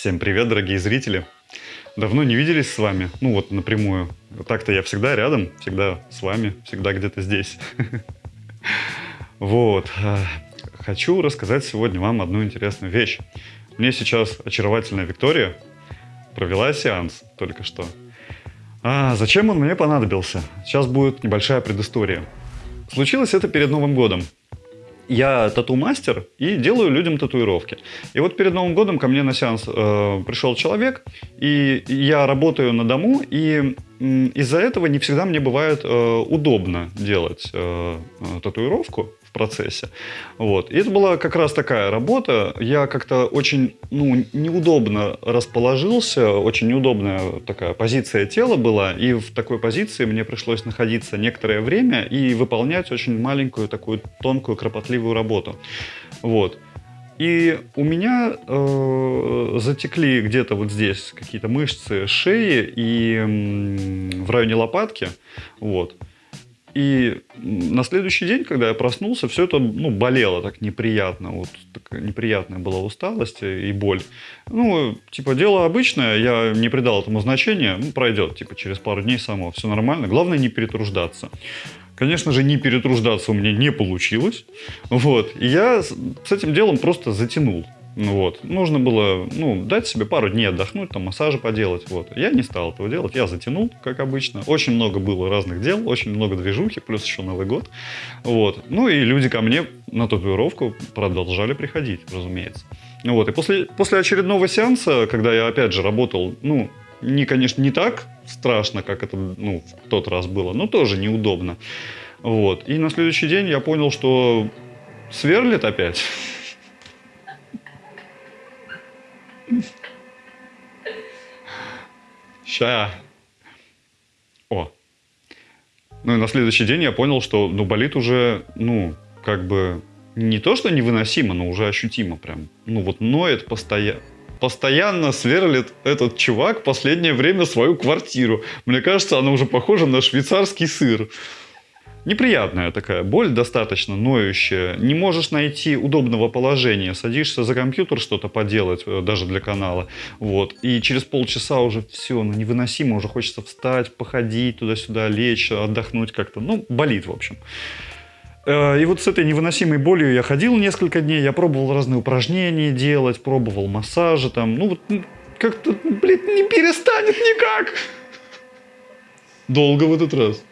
Всем привет, дорогие зрители! Давно не виделись с вами, ну вот напрямую. Так-то я всегда рядом, всегда с вами, всегда где-то здесь. Вот. Э, хочу рассказать сегодня вам одну интересную вещь. Мне сейчас очаровательная Виктория провела сеанс только что. А зачем он мне понадобился? Сейчас будет небольшая предыстория. Случилось это перед Новым годом я тату-мастер и делаю людям татуировки. И вот перед Новым годом ко мне на сеанс э, пришел человек, и я работаю на дому, и из-за этого не всегда мне бывает э, удобно делать э, э татуировку процессе. Вот. И это была как раз такая работа. Я как-то очень ну, неудобно расположился, очень неудобная такая позиция тела была, и в такой позиции мне пришлось находиться некоторое время и выполнять очень маленькую такую тонкую кропотливую работу. Вот. И у меня э, затекли где-то вот здесь какие-то мышцы шеи и э, в районе лопатки. Вот. И на следующий день, когда я проснулся, все это ну, болело так неприятно. Вот такая неприятная была усталость и боль. Ну, типа, дело обычное, я не придал этому значения. Ну, пройдет, типа, через пару дней само. Все нормально. Главное не перетруждаться. Конечно же, не перетруждаться у меня не получилось. Вот. И я с этим делом просто затянул. Ну вот. Нужно было ну, дать себе пару дней отдохнуть, там массажи поделать. Вот. Я не стал этого делать, я затянул, как обычно. Очень много было разных дел, очень много движухи, плюс еще Новый год. Вот. Ну и люди ко мне на татуировку продолжали приходить, разумеется. Ну вот. И после, после очередного сеанса, когда я опять же работал, ну, не, конечно, не так страшно, как это ну, в тот раз было, но тоже неудобно. Вот. И на следующий день я понял, что сверлит опять. Ща. О. Ну и на следующий день я понял, что ну, болит уже, ну, как бы не то, что невыносимо, но уже ощутимо прям. Ну вот ноет постоянно. Постоянно сверлит этот чувак последнее время свою квартиру. Мне кажется, она уже похожа на швейцарский сыр. Неприятная такая боль, достаточно ноющая. Не можешь найти удобного положения. Садишься за компьютер что-то поделать, э, даже для канала. Вот. И через полчаса уже все, ну невыносимо. Уже хочется встать, походить туда-сюда, лечь, отдохнуть как-то. Ну, болит, в общем. Э, и вот с этой невыносимой болью я ходил несколько дней, я пробовал разные упражнения делать, пробовал массажи там. Ну вот как-то, блин, не перестанет никак. Долго в этот раз.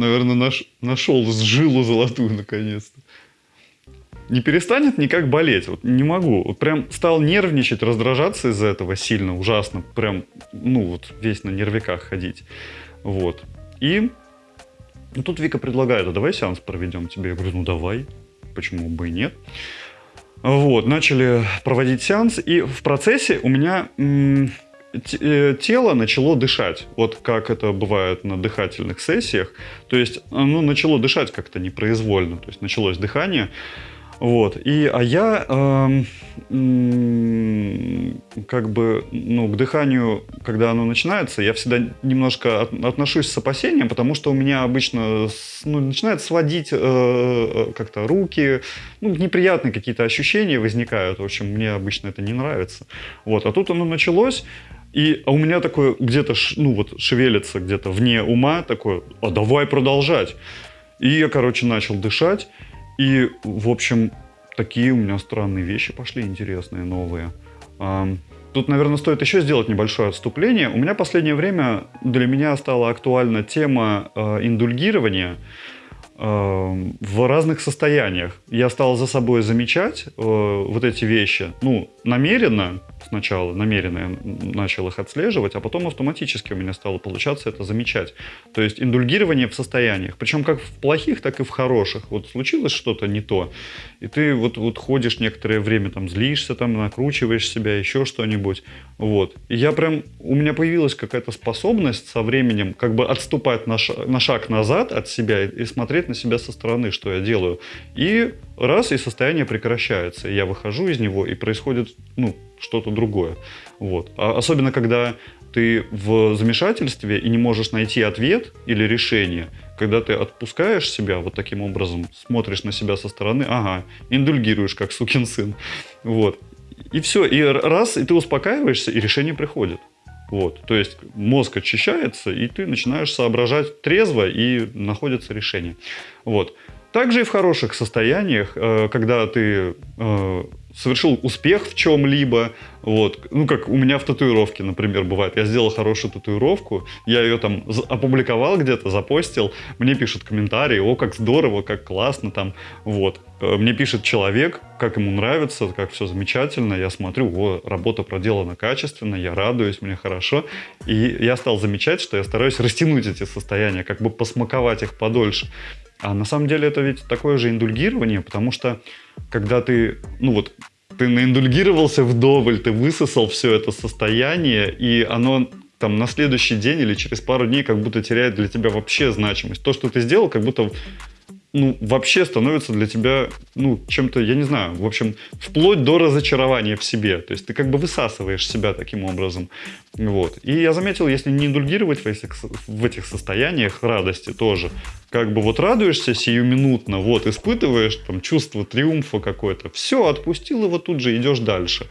Наверное, наш, нашел жилу золотую наконец-то. Не перестанет никак болеть. Вот не могу. Вот прям стал нервничать, раздражаться из-за этого сильно, ужасно. Прям, ну вот, весь на нервиках ходить. Вот. И ну, тут Вика предлагает, а давай сеанс проведем тебе. Я говорю, ну давай, почему бы и нет. Вот, начали проводить сеанс, и в процессе у меня тело начало дышать, вот как это бывает на дыхательных сессиях, то есть оно начало дышать как-то непроизвольно, то есть началось дыхание, вот. И, а я э, э, как бы, ну, к дыханию, когда оно начинается, я всегда немножко от, отношусь с опасением, потому что у меня обычно ну, начинает сводить э, э, как-то руки, ну, неприятные какие-то ощущения возникают. В общем, мне обычно это не нравится. Вот. А тут оно началось, и а у меня такое где-то, ну вот, шевелится где-то вне ума такое, а давай продолжать. И я, короче, начал дышать. И, в общем, такие у меня странные вещи пошли, интересные, новые. Тут, наверное, стоит еще сделать небольшое отступление. У меня последнее время для меня стала актуальна тема э, индульгирования в разных состояниях. Я стал за собой замечать э, вот эти вещи, ну, намеренно, сначала намеренно я начал их отслеживать, а потом автоматически у меня стало получаться это замечать. То есть индульгирование в состояниях, причем как в плохих, так и в хороших. Вот случилось что-то не то, и ты вот, вот ходишь некоторое время, там злишься, там накручиваешь себя, еще что-нибудь. Вот. И я прям, у меня появилась какая-то способность со временем как бы отступать на шаг, на шаг назад от себя и, и смотреть на себя со стороны, что я делаю. И раз, и состояние прекращается. Я выхожу из него, и происходит, ну, что-то другое. Вот. А особенно, когда ты в замешательстве и не можешь найти ответ или решение, когда ты отпускаешь себя вот таким образом, смотришь на себя со стороны, ага, индульгируешь, как сукин сын. Вот. и все, и раз, и ты успокаиваешься, и решение приходит. Вот, то есть мозг очищается, и ты начинаешь соображать трезво, и находится решение. Вот. Также и в хороших состояниях, э, когда ты э, совершил успех в чем-либо, вот, ну, как у меня в татуировке, например, бывает, я сделал хорошую татуировку, я ее там опубликовал где-то, запостил, мне пишут комментарии, о, как здорово, как классно там, вот. Э, мне пишет человек, как ему нравится, как все замечательно, я смотрю, о, работа проделана качественно, я радуюсь, мне хорошо, и я стал замечать, что я стараюсь растянуть эти состояния, как бы посмаковать их подольше. А на самом деле это ведь такое же индульгирование, потому что когда ты, ну вот, ты наиндульгировался вдоволь, ты высосал все это состояние, и оно там на следующий день или через пару дней как будто теряет для тебя вообще значимость. То, что ты сделал, как будто ну, вообще становится для тебя, ну, чем-то, я не знаю, в общем, вплоть до разочарования в себе. То есть ты как бы высасываешь себя таким образом. Вот. И я заметил, если не индульгировать в этих, в этих состояниях радости тоже, как бы вот радуешься сиюминутно, вот, испытываешь там чувство триумфа какое-то, все, отпустил его тут же, идешь дальше.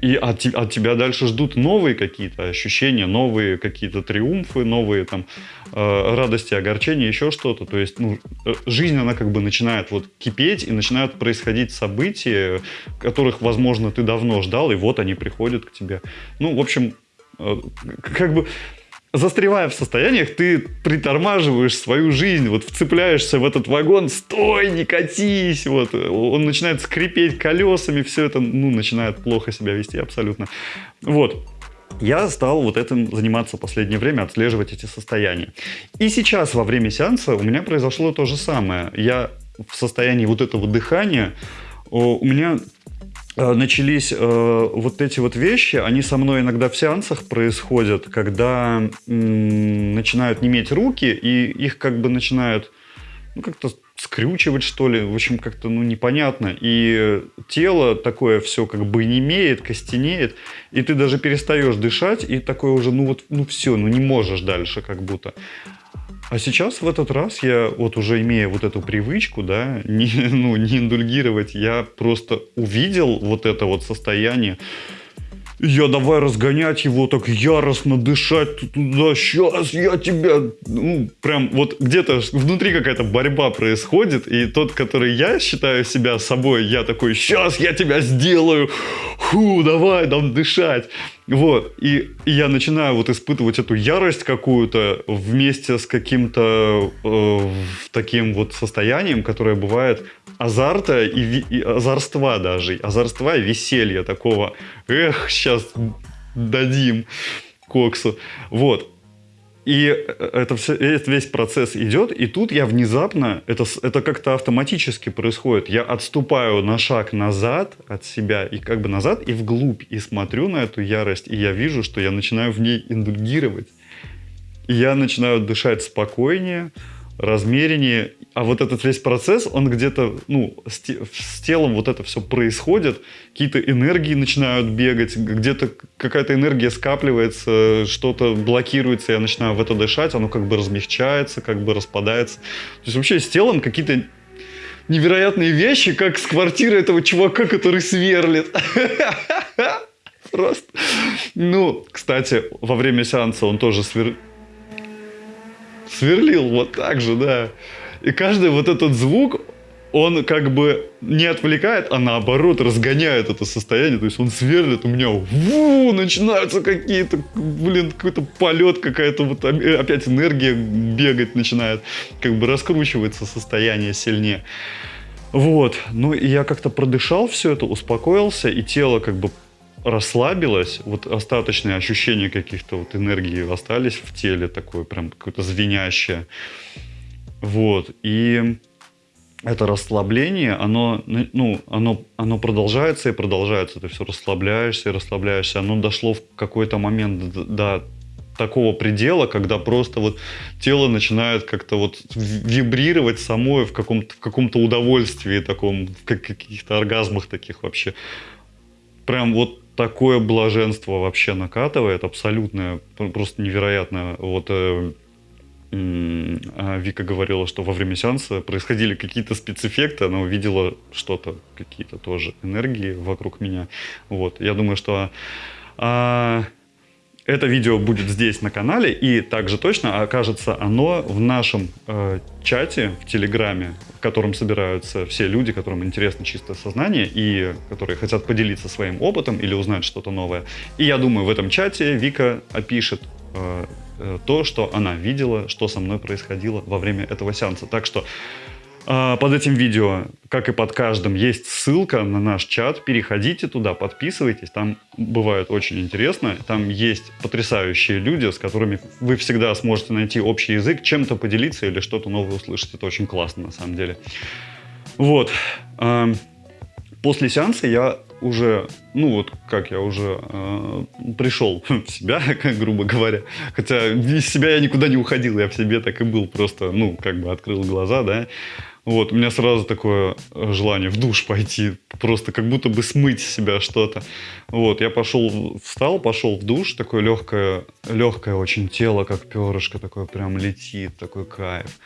И от, от тебя дальше ждут новые какие-то ощущения, новые какие-то триумфы, новые там э, радости, огорчения, еще что-то. То есть ну, э, жизнь, она как бы начинает вот кипеть, и начинают происходить события, которых, возможно, ты давно ждал, и вот они приходят к тебе. Ну, в общем, э, как бы застревая в состояниях, ты притормаживаешь свою жизнь, вот вцепляешься в этот вагон, стой, не катись, вот, он начинает скрипеть колесами, все это, ну, начинает плохо себя вести абсолютно. Вот, я стал вот этим заниматься в последнее время, отслеживать эти состояния. И сейчас во время сеанса у меня произошло то же самое. Я в состоянии вот этого дыхания, у меня начались э, вот эти вот вещи, они со мной иногда в сеансах происходят, когда м, начинают неметь руки, и их как бы начинают ну, как-то скрючивать, что ли, в общем, как-то, ну, непонятно. И тело такое все как бы не имеет, костенеет, и ты даже перестаешь дышать, и такое уже, ну, вот, ну, все, ну, не можешь дальше как будто. А сейчас в этот раз я, вот уже имея вот эту привычку, да, не, ну, не индульгировать, я просто увидел вот это вот состояние, я давай разгонять его, так яростно дышать туда, сейчас я тебя, ну, прям вот где-то внутри какая-то борьба происходит, и тот, который я считаю себя собой, я такой, сейчас я тебя сделаю, ху, давай, там дышать. Вот, и, и я начинаю вот испытывать эту ярость какую-то вместе с каким-то э, таким вот состоянием, которое бывает азарта и, и азарства даже, азарства и веселья такого. Эх, сейчас дадим коксу. Вот. И это все, весь процесс идет, и тут я внезапно, это, это как-то автоматически происходит. Я отступаю на шаг назад от себя, и как бы назад, и вглубь, и смотрю на эту ярость, и я вижу, что я начинаю в ней индульгировать. И я начинаю дышать спокойнее, размереннее, а вот этот весь процесс, он где-то, ну, с, с телом вот это все происходит, какие-то энергии начинают бегать, где-то какая-то энергия скапливается, что-то блокируется, я начинаю в это дышать, оно как бы размягчается, как бы распадается. То есть вообще с телом какие-то невероятные вещи, как с квартиры этого чувака, который сверлит. Просто. Ну, кстати, во время сеанса он тоже свер... сверлил вот так же, да. И каждый вот этот звук, он как бы не отвлекает, а наоборот разгоняет это состояние. То есть он сверлит у меня, ву, начинаются какие-то, блин, какой-то полет, какая-то вот опять энергия бегать начинает. Как бы раскручивается состояние сильнее. Вот, ну и я как-то продышал все это, успокоился, и тело как бы расслабилось, вот остаточные ощущения каких-то вот энергии остались в теле, такое прям какое-то звенящее. Вот, и это расслабление, оно, ну, оно, оно продолжается и продолжается. Ты все расслабляешься и расслабляешься. Оно дошло в какой-то момент до такого предела, когда просто вот тело начинает как-то вот вибрировать самое в каком-то в каком-то удовольствии таком, в каких-то оргазмах таких вообще. Прям вот такое блаженство вообще накатывает, абсолютное, просто невероятное. Вот э, а Вика говорила, что во время сеанса происходили какие-то спецэффекты, она увидела что-то, какие-то тоже энергии вокруг меня. Вот. Я думаю, что а, это видео будет здесь на канале, и также точно окажется оно в нашем э, чате в Телеграме, в котором собираются все люди, которым интересно чистое сознание и которые хотят поделиться своим опытом или узнать что-то новое. И я думаю, в этом чате Вика опишет э, э то, что она видела, что со мной происходило во время этого сеанса. Так что под этим видео, как и под каждым, есть ссылка на наш чат. Переходите туда, подписывайтесь. Там бывает очень интересно. Там есть потрясающие люди, с которыми вы всегда сможете найти общий язык, чем-то поделиться или что-то новое услышать. Это очень классно на самом деле. Вот. А, после сеанса я уже, ну вот как я уже э, пришел в себя, как грубо говоря. Хотя из себя я никуда не уходил, я в себе так и был, просто, ну, как бы открыл глаза, да. Вот, у меня сразу такое э, желание в душ пойти, просто как будто бы смыть себя что-то. Вот, я пошел, встал, пошел в душ, такое легкое, легкое очень тело, как перышко, такое прям летит, такой кайф.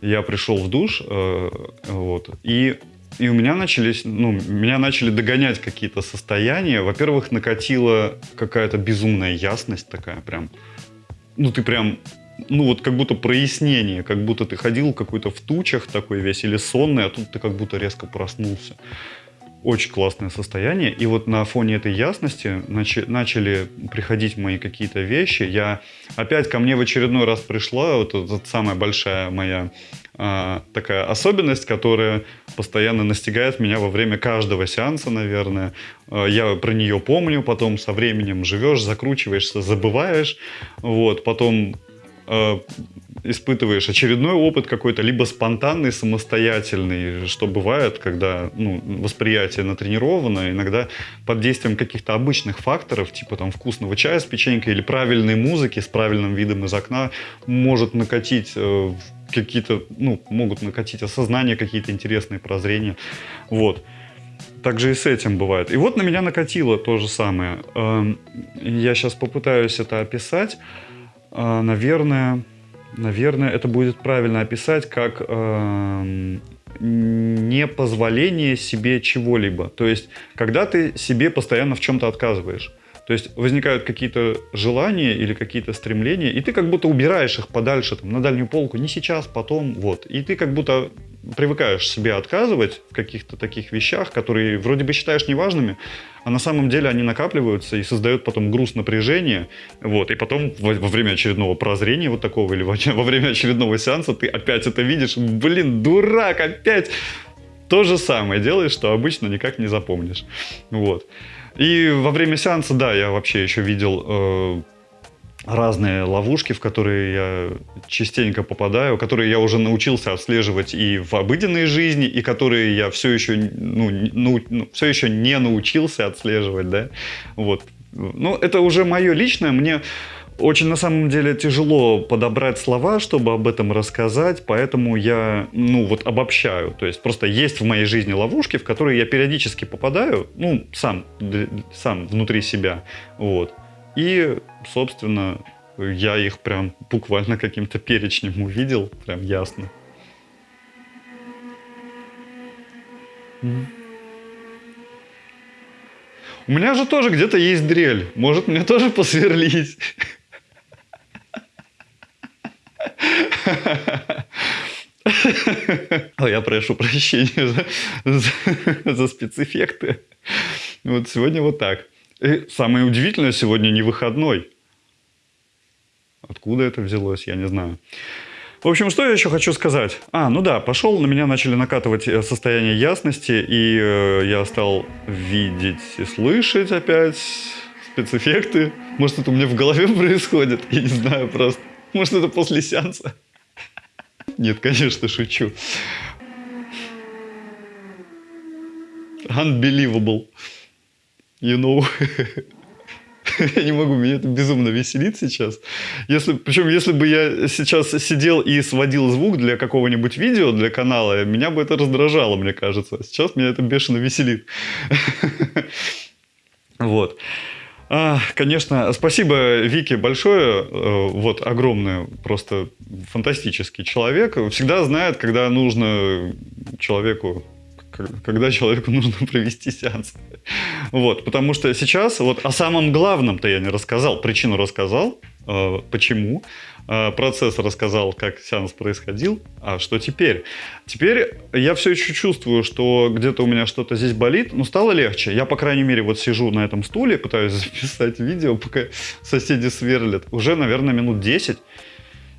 Я пришел в душ, э, вот, и и у меня начались, ну, меня начали догонять какие-то состояния. Во-первых, накатила какая-то безумная ясность такая прям. Ну, ты прям ну вот как будто прояснение, как будто ты ходил какой-то в тучах такой весь или сонный, а тут ты как будто резко проснулся. Очень классное состояние. И вот на фоне этой ясности начали, приходить мои какие-то вещи. Я опять ко мне в очередной раз пришла, вот эта самая большая моя а, такая особенность, которая постоянно настигает меня во время каждого сеанса, наверное. А, я про нее помню, потом со временем живешь, закручиваешься, забываешь. Вот, потом э, испытываешь очередной опыт какой-то, либо спонтанный, самостоятельный, что бывает, когда ну, восприятие натренировано, иногда под действием каких-то обычных факторов, типа там вкусного чая с печенькой или правильной музыки с правильным видом из окна, может накатить э, какие-то, ну, могут накатить осознание, какие-то интересные прозрения. Вот. Также и с этим бывает. И вот на меня накатило то же самое. Эм, я сейчас попытаюсь это описать. А, наверное, наверное, это будет правильно описать как э, непозволение себе чего-либо. То есть, когда ты себе постоянно в чем-то отказываешь. То есть возникают какие-то желания или какие-то стремления, и ты как будто убираешь их подальше, там, на дальнюю полку, не сейчас, потом, вот. И ты как будто привыкаешь себе отказывать в каких-то таких вещах, которые вроде бы считаешь неважными, а на самом деле они накапливаются и создают потом груз напряжения, вот, и потом во, во время очередного прозрения вот такого или во, во время очередного сеанса ты опять это видишь, блин, дурак, опять то же самое делаешь, что обычно никак не запомнишь, вот. И во время сеанса, да, я вообще еще видел э, разные ловушки, в которые я частенько попадаю, которые я уже научился отслеживать и в обыденной жизни, и которые я все еще, ну, ну, ну, все еще не научился отслеживать, да, вот. Ну, это уже мое личное, мне очень на самом деле тяжело подобрать слова, чтобы об этом рассказать, поэтому я, ну, вот обобщаю. То есть просто есть в моей жизни ловушки, в которые я периодически попадаю, ну, сам, сам внутри себя, вот. И, собственно, я их прям буквально каким-то перечнем увидел, прям ясно. У меня же тоже где-то есть дрель. Может, мне тоже посверлить? Я прошу прощения за, за, за спецэффекты. Вот сегодня вот так. И самое удивительное, сегодня не выходной. Откуда это взялось, я не знаю. В общем, что я еще хочу сказать? А, ну да, пошел, на меня начали накатывать э, состояние ясности, и э, я стал видеть и слышать опять спецэффекты. Может, это у меня в голове происходит, я не знаю просто. Может, это после сеанса. Нет, конечно, шучу. Unbelievable. You know. я не могу, меня это безумно веселит сейчас. Если, причем, если бы я сейчас сидел и сводил звук для какого-нибудь видео, для канала, меня бы это раздражало, мне кажется. Сейчас меня это бешено веселит. вот. А, конечно, спасибо Вике большое. Э, вот огромное, просто фантастический человек. Всегда знает, когда нужно человеку когда человеку нужно провести сеанс. Вот, потому что сейчас вот о самом главном-то я не рассказал, причину рассказал, э, почему, процесс рассказал, как сеанс происходил, а что теперь? Теперь я все еще чувствую, что где-то у меня что-то здесь болит, но стало легче. Я, по крайней мере, вот сижу на этом стуле, пытаюсь записать видео, пока соседи сверлят. Уже, наверное, минут 10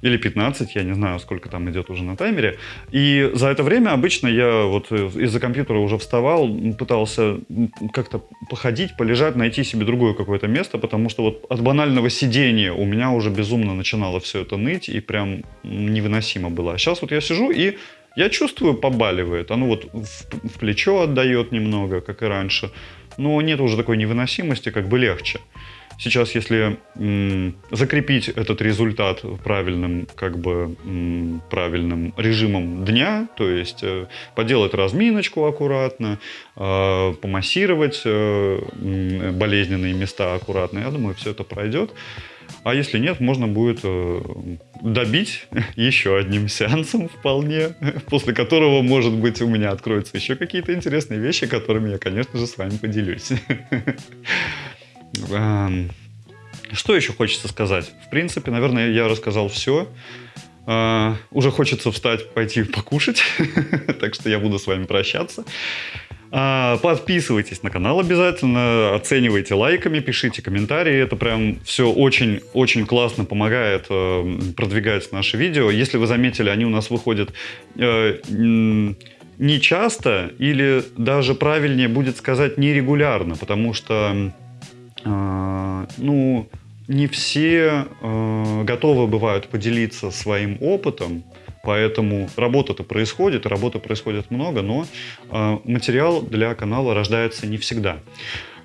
или 15, я не знаю, сколько там идет уже на таймере. И за это время обычно я вот из-за компьютера уже вставал, пытался как-то походить, полежать, найти себе другое какое-то место, потому что вот от банального сидения у меня уже безумно начинало все это ныть, и прям невыносимо было. А сейчас вот я сижу и я чувствую, побаливает. Оно вот в, в плечо отдает немного, как и раньше. Но нет уже такой невыносимости, как бы легче. Сейчас, если закрепить этот результат правильным, как бы, правильным режимом дня, то есть э, поделать разминочку аккуратно, э, помассировать э, болезненные места аккуратно, я думаю, все это пройдет. А если нет, можно будет добить еще одним сеансом вполне, после которого, может быть, у меня откроются еще какие-то интересные вещи, которыми я, конечно же, с вами поделюсь. Что еще хочется сказать? В принципе, наверное, я рассказал все. Uh, уже хочется встать, пойти покушать, так что я буду с вами прощаться. Uh, подписывайтесь на канал обязательно, оценивайте лайками, пишите комментарии. Это прям все очень-очень классно помогает uh, продвигать наши видео. Если вы заметили, они у нас выходят э, не часто или даже правильнее будет сказать нерегулярно, потому что ну, не все э, готовы бывают поделиться своим опытом, поэтому работа-то происходит, работы происходит много, но э, материал для канала рождается не всегда.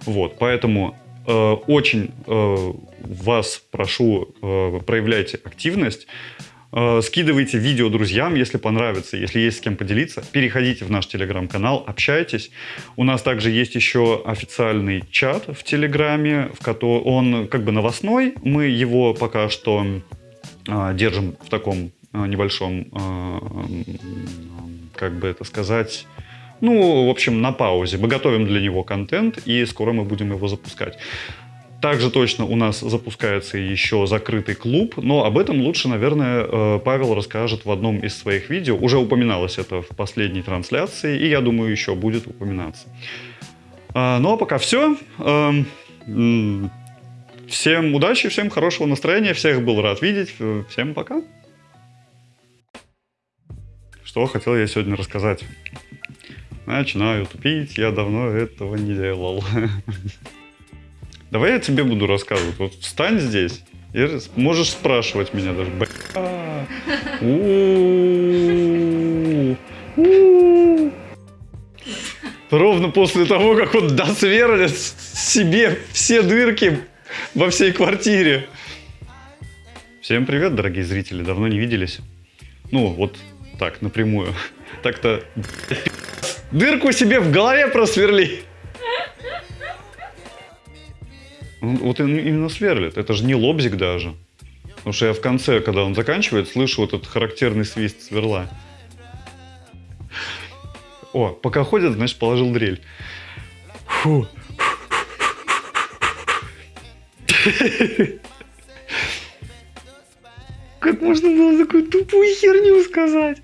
Вот, поэтому э, очень э, вас прошу, э, проявляйте активность, Э, скидывайте видео друзьям, если понравится, если есть с кем поделиться. Переходите в наш телеграм-канал, общайтесь. У нас также есть еще официальный чат в телеграме, в котором он как бы новостной. Мы его пока что э, держим в таком э, небольшом, как бы это сказать, ну, в общем, на паузе. Мы готовим для него контент, и скоро мы будем его запускать. Также точно у нас запускается еще закрытый клуб, но об этом лучше, наверное, э, Павел расскажет в одном из своих видео. Уже упоминалось это в последней трансляции, и я думаю, еще будет упоминаться. А, ну а пока все. Эм, всем удачи, всем хорошего настроения, всех был рад видеть. Всем пока. Что хотел я сегодня рассказать? Начинаю тупить, я давно этого не делал. Давай я тебе буду рассказывать. Вот встань здесь и можешь спрашивать меня даже. Ровно после того, как он досверлит себе все дырки во всей квартире. Всем привет, дорогие зрители. Давно не виделись. Ну, вот так, напрямую. Так-то дырку себе в голове просверли. Вот именно сверлит. Это же не лобзик даже. Потому что я в конце, когда он заканчивает, слышу вот этот характерный свист сверла. О, пока ходят, значит, положил дрель. Фу. Как можно было такую тупую херню сказать?